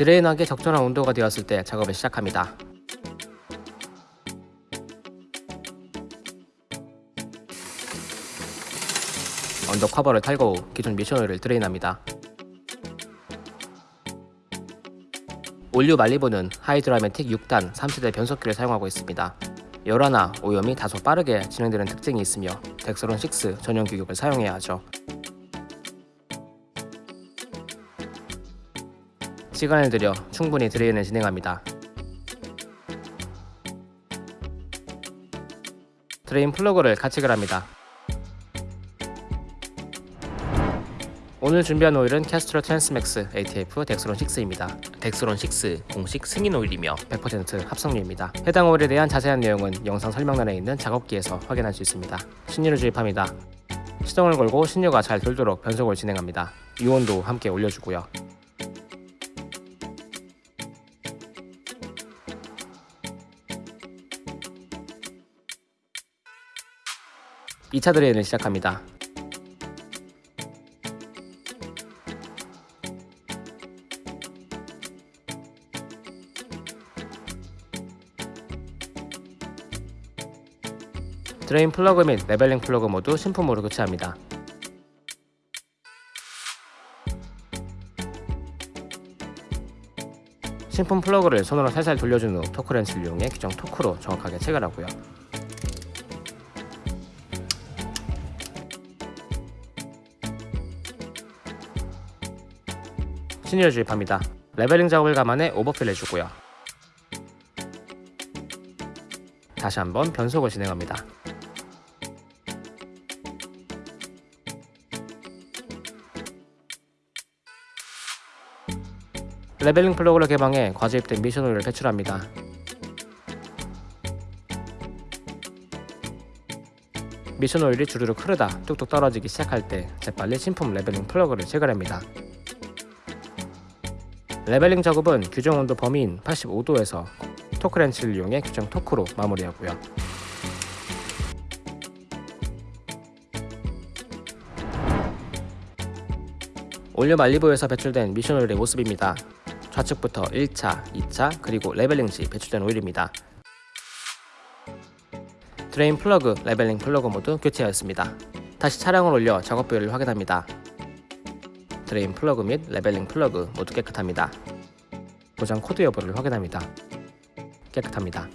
drain하기 적절한 온도가 되었을 때 작업을 시작합니다. under cover를 탈거 후 기존 미션 오일을 drain합니다. all new 말리부는 하이드라매틱 6단 3세대 변속기를 사용하고 있습니다. 열화나 오염이 다소 빠르게 진행되는 특징이 있으며 덱스론 6 전용 규격을 사용해야 하죠. 시간을 들여 충분히 drain을 진행합니다. drain 플러그를 가착을 합니다. 오늘 준비한 오일은 캐스트롤 트랜스맥스 ATF 덱스론 6입니다. 덱스론 6 공식 승인 오일이며 100% 합성유입니다. 해당 오일에 대한 자세한 내용은 영상 설명란에 있는 작업기에서 확인할 수 있습니다. 신유를 주입합니다. 시동을 걸고 신유가 잘 돌도록 변속을 진행합니다. 유온도 함께 올려주고요. 2차 drain을 시작합니다. drain 플러그 및 leveling 플러그 모두 신품으로 교체합니다. 신품 플러그를 손으로 살살 돌려준 후 토크렌치를 이용해 규정 토크로 정확하게 체결하고요. 신유를 주입합니다. leveling 작업을 감안해 overfill 해주고요. 다시 한번 변속을 진행합니다. leveling 플러그를 개방해 과주입된 미션 오일을 배출합니다. 미션 오일이 주르륵 흐르다 뚝뚝 떨어지기 시작할 때 재빨리 신품 leveling 플러그를 체결합니다. leveling 작업은 규정 온도 범위인 85도에서 토크렌치를 이용해 규정 토크로 마무리하고요. all new 말리부에서 배출된 미션 오일의 모습입니다. 좌측부터 1차, 2차, 그리고 leveling 시 배출된 오일입니다. drain 플러그, leveling 플러그 모두 교체하였습니다. 다시 차량을 올려 작업 부위를 확인합니다. drain 플러그 및 leveling 플러그 모두 깨끗합니다. 고장 코드 여부를 확인합니다. 깨끗합니다.